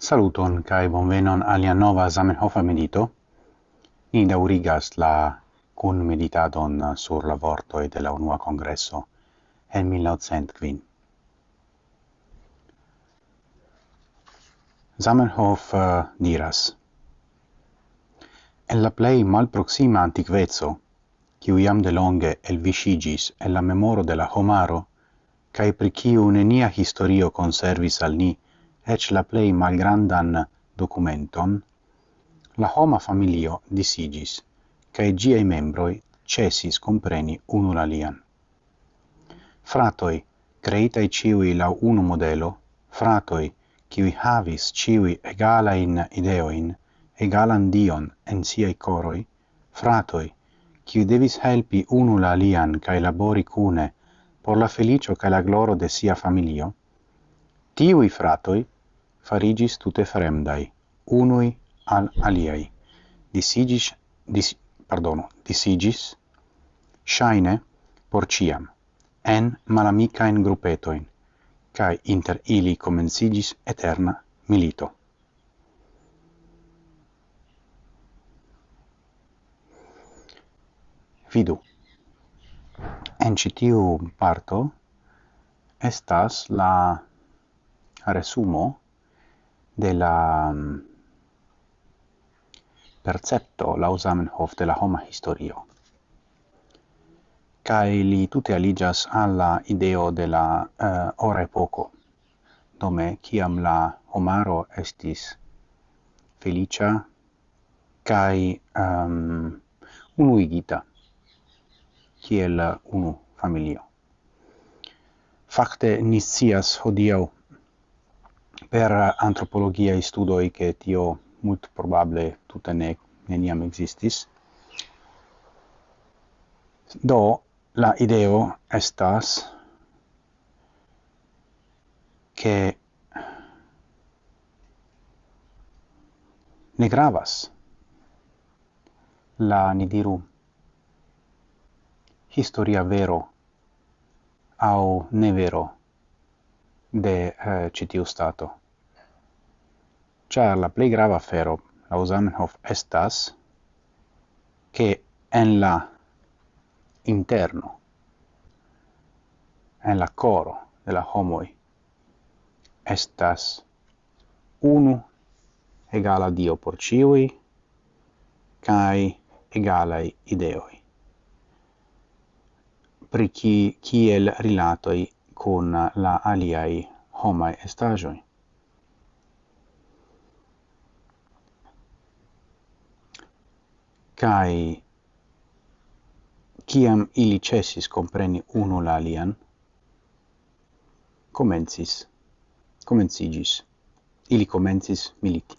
Saluton kai bonvenon alia nova Zamenhof medito. Ni daurigas la kun meditadon sur la e de la unua congresso en 1905. Zamenhof uh, diras En la plei malproxima antiquezzo, qui iam de longe el visigis en la memoro de la homaro, cae pri kiu nenia historio conservis al ni ec la plei malgrandan documenton, la homa familio disigis, cae giai membroi cesis compreni unul alian. Fratoi, creitai ciui lau unu modelo, fratoi, qui havis ciui egalain ideoin, egalan dion en siei coroi, fratoi, qui devis helpi unul alian cae labori cune por la felicio cae la gloro de sia familio, Tiui fratoi farigis tute fremdai, unui al aliai. Disigis, dis, pardono, disigis, shaine por ciam, en malamicaen grupetoin, cae inter ili comencigis eterna milito. Vidu, en citiu parto estas la resumo de la mm, percepto la Zamenhof de la homa historio. Kai li tute aligas alla ideo de la uh, ora poco, dome kiam la homaro estis felicia kai um, ehm, unuigita kiel unu familio. Fakte nisias hodiau per antropologia studoi che tio mult probable tuta ne neniam existis. Do la ideo estas che ne gravas la ni diru historia vero au ne vero de eh, citiu stato char la plei grava fero la Zamenhof estas che en la interno en la coro de la homoi estas unu egala dio por ciui kai egalai ideoi pri ki kiel rilatoi con la aliai homai estagioi kai kiam ili cesis compreni uno la alian, comencis, comencigis, ili comencis militi.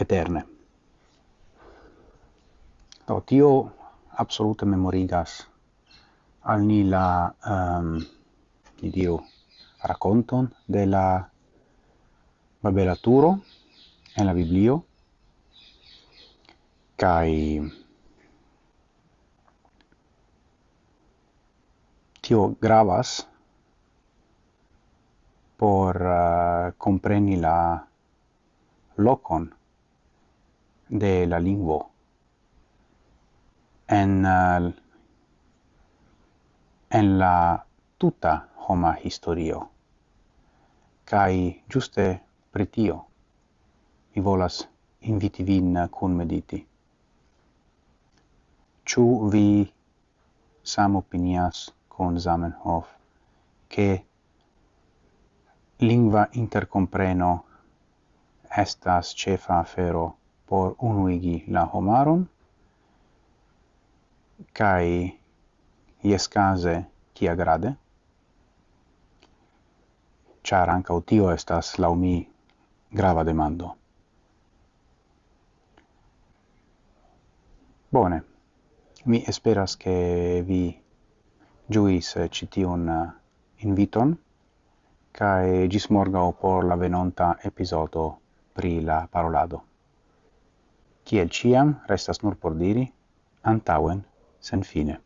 Eterne. Do, tio absolute memorigas al ni la, um, ni dio, raconton de la babelaturo en la biblio, Kai tio gravas por uh, compreni la locon de la lingvo. En uh, en la tuta homa historio. Kai giuste pritio mi volas inviti vin kun mediti Ciu vi samopinias con Zamenhof che lingua intercompreno estas cefa afero por unuigi la homaron? Kai iescase kia grade char anca tio estas laumi grava demando. Bone. Mi esperas che vi giuis citiun eh, eh, inviton, cae gis morgau por la venonta episodo pri la parolado. Ciel ciam, restas nur por diri, antauen, sen fine.